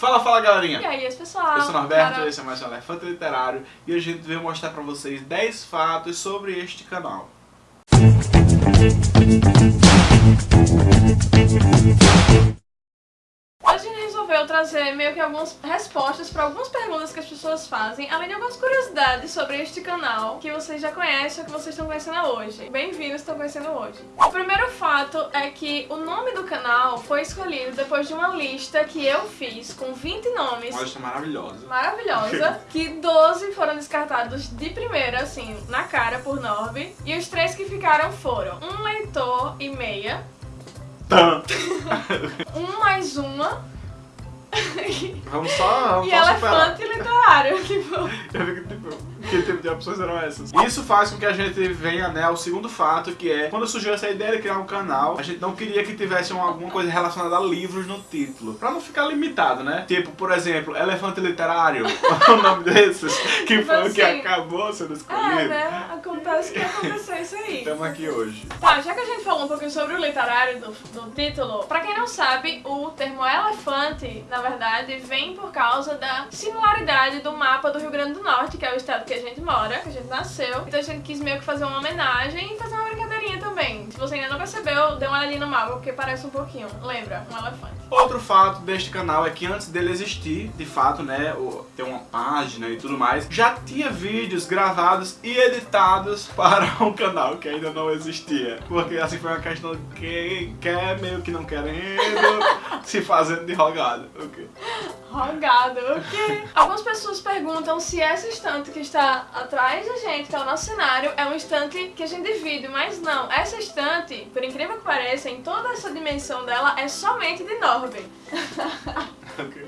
Fala, fala galerinha! E aí, esse pessoal? Eu sou o Norberto, Cara... esse é mais um Elefante Literário e hoje a gente veio mostrar pra vocês 10 fatos sobre este canal. Gente resolveu trazer meio que algumas respostas para algumas perguntas que as pessoas fazem, além de algumas curiosidades sobre este canal que vocês já conhecem ou que vocês estão conhecendo hoje. Bem-vindos, estão conhecendo hoje. O primeiro fato é que o nome do canal foi escolhido depois de uma lista que eu fiz com 20 nomes. Uma lista maravilhosa. Maravilhosa, que 12 foram descartados de primeira, assim, na cara por Norby, e os três que ficaram foram um leitor e meia. Um mais uma Vamos só, vamos e só superar. elefante literário. Tipo, Eu que tipo, que tipo de opções eram essas. Isso faz com que a gente venha né, ao segundo fato, que é quando surgiu essa ideia de criar um canal, a gente não queria que tivesse uma- alguma coisa relacionada a livros no título. Pra não ficar limitado, né? Tipo, por exemplo, Elefante Literário, o nome desses, que Tipo foi o que assim. acabou sendo é, escolhido. né? Acontece que aconteceu isso aí. Estamos aqui hoje. Tá, já que a gente falou um pouquinho sobre o literário do, do título, pra quem não sabe, o termo elefante, na verdade, vem por causa da similaridade do mapa do Rio Grande do Norte, que é o estado que gente mora, que a gente nasceu. Então a gente quis meio que fazer uma homenagem e fazer uma brincadeirinha também. Se você ainda não percebeu, dê uma olhadinha no mapa, porque parece um pouquinho. Lembra? Um elefante. Outro fato deste canal é que antes dele existir, de fato, né, ter uma página e tudo mais, já tinha vídeos gravados e editados para um canal que ainda não existia. Porque assim foi uma questão de quem quer, meio que não querendo, se fazendo de rogado. ok? Rogado, o quê? Algumas pessoas perguntam se essa estante que está atrás da gente, que é o nosso cenário, é um estante que a gente divide, mas não. Essa estante, por incrível que pareça, em toda essa dimensão dela, é somente de Norby. Ok.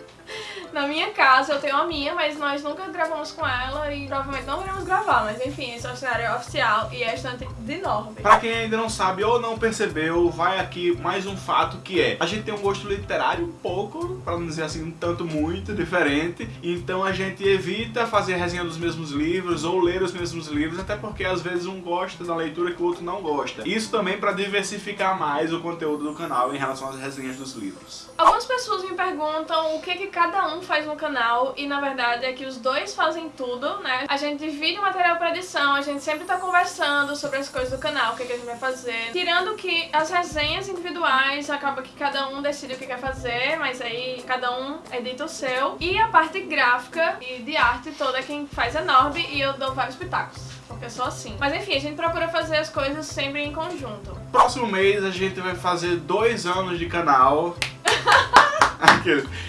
Na minha casa eu tenho a minha, mas nós nunca gravamos com ela e provavelmente não iremos gravar, mas enfim, esse é o cenário oficial e é a estante de Norby. Pra quem ainda não sabe ou não percebeu, vai aqui mais um fato que é A gente tem um gosto literário um pouco, pra não dizer assim, um tanto muito diferente Então a gente evita fazer resenha dos mesmos livros ou ler os mesmos livros Até porque às vezes um gosta da leitura que o outro não gosta Isso também pra diversificar mais o conteúdo do canal em relação às resenhas dos livros Algumas pessoas me perguntam o que que cada um faz no canal e na verdade é que os dois fazem tudo, né? A gente divide o material pra edição, a gente sempre tá conversando sobre as coisas do canal, o que, que a gente vai fazer. Tirando que as resenhas individuais, acaba que cada um decide o que quer fazer, mas aí cada um edita o seu. E a parte gráfica e de arte toda quem faz é Norby e eu dou vários pitacos. Porque eu sou assim. Mas enfim, a gente procura fazer as coisas sempre em conjunto. Próximo mês a gente vai fazer dois anos de canal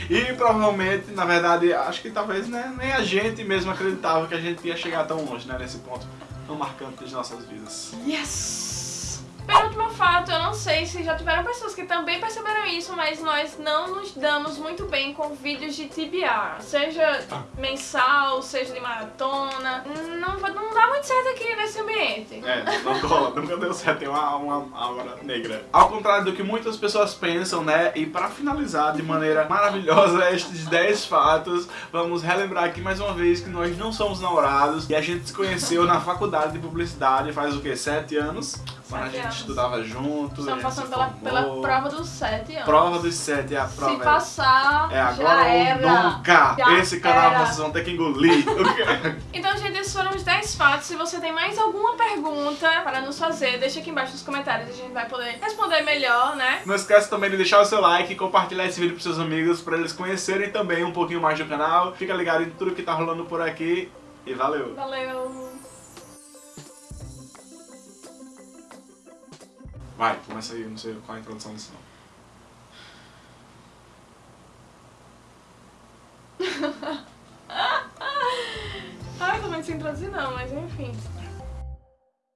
E provavelmente, na verdade, acho que talvez né, nem a gente mesmo acreditava que a gente ia chegar tão longe, né, nesse ponto tão marcante das nossas vidas. Yes! Sei se já tiveram pessoas que também perceberam isso, mas nós não nos damos muito bem com vídeos de TBR. Seja mensal, seja de maratona. Não, não dá muito certo aqui nesse ambiente. É, não cola, nunca deu certo, tem uma, uma aura negra. Ao contrário do que muitas pessoas pensam, né, e pra finalizar de maneira maravilhosa estes 10 fatos, vamos relembrar aqui mais uma vez que nós não somos namorados e a gente se conheceu na faculdade de publicidade faz o quê? 7 anos? Quando a gente anos. estudava junto, Estamos gente passando pela, pela prova dos 7 anos. Prova dos 7 é a prova. Se é- passar, É agora já ou era. nunca! Já Esse canal era. vocês vão ter que engolir. Então, gente, esses foram os 10 fatos. Se você tem mais alguma pergunta para nos fazer, deixa aqui embaixo nos comentários. A gente vai poder responder melhor, né? Não esquece também de deixar o seu like e compartilhar esse vídeo pros seus amigos para eles conhecerem também um pouquinho mais do canal. Fica ligado em tudo que tá rolando por aqui e valeu! Valeu! Vai, começa aí, não sei qual é a introdução disso não. Ai, eu tô muito sem introduzir não, mas enfim.